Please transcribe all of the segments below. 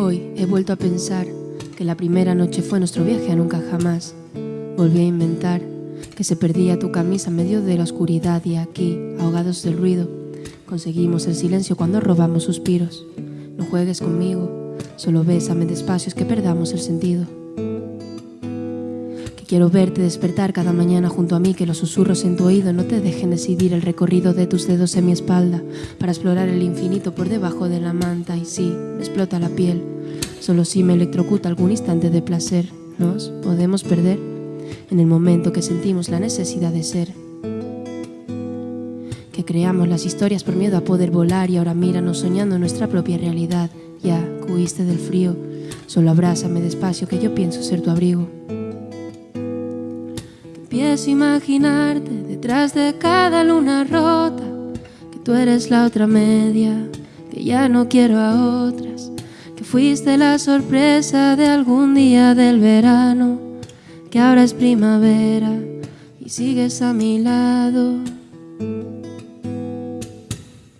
he vuelto a pensar que la primera noche fue nuestro viaje a nunca jamás. Volví a inventar que se perdía tu camisa en medio de la oscuridad y aquí, ahogados del ruido, conseguimos el silencio cuando robamos suspiros. No juegues conmigo, solo bésame despacio es que perdamos el sentido. Quiero verte despertar cada mañana junto a mí, que los susurros en tu oído no te dejen decidir el recorrido de tus dedos en mi espalda para explorar el infinito por debajo de la manta y sí, me explota la piel Solo si me electrocuta algún instante de placer, nos podemos perder en el momento que sentimos la necesidad de ser. Que creamos las historias por miedo a poder volar y ahora míranos soñando nuestra propia realidad. Ya, cuiste del frío, solo abrázame despacio que yo pienso ser tu abrigo. Empiezo a imaginarte detrás de cada luna rota, que tú eres la otra media, que ya no quiero a otras que fuiste la sorpresa de algún día del verano, que ahora es primavera y sigues a mi lado.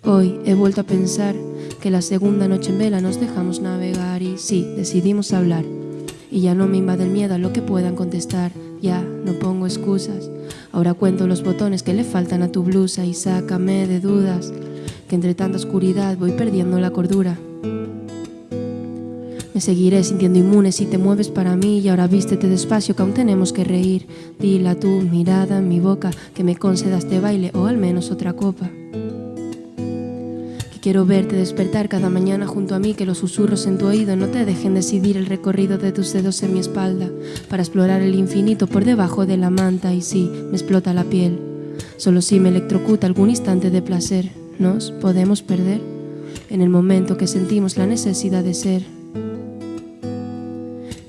Hoy he vuelto a pensar que la segunda noche en vela nos dejamos navegar y sí, decidimos hablar. Y ya no me invade el miedo a lo que puedan contestar, ya no pongo excusas. Ahora cuento los botones que le faltan a tu blusa y sácame de dudas, que entre tanta oscuridad voy perdiendo la cordura. Me seguiré sintiendo inmune si te mueves para mí y ahora vístete despacio que aún tenemos que reír. Dila tu mirada en mi boca que me concedas este baile o al menos otra copa. Quiero verte despertar cada mañana junto a mí, que los susurros en tu oído no te dejen decidir el recorrido de tus dedos en mi espalda para explorar el infinito por debajo de la manta y sí, me explota la piel. Solo si me electrocuta algún instante de placer, nos podemos perder en el momento que sentimos la necesidad de ser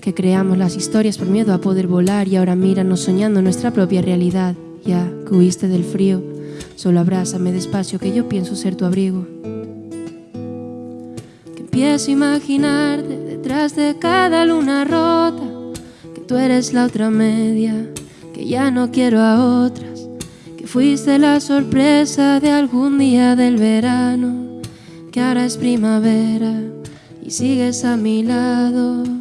que creamos las historias por miedo a poder volar y ahora míranos soñando nuestra propia realidad. Ya que huiste del frío, solo abrázame despacio que yo pienso ser tu abrigo. Empiezo a imaginarte detrás de cada luna rota, que tú eres la otra media, que ya no quiero a otras, que fuiste la sorpresa de algún día del verano, que ahora es primavera y sigues a mi lado.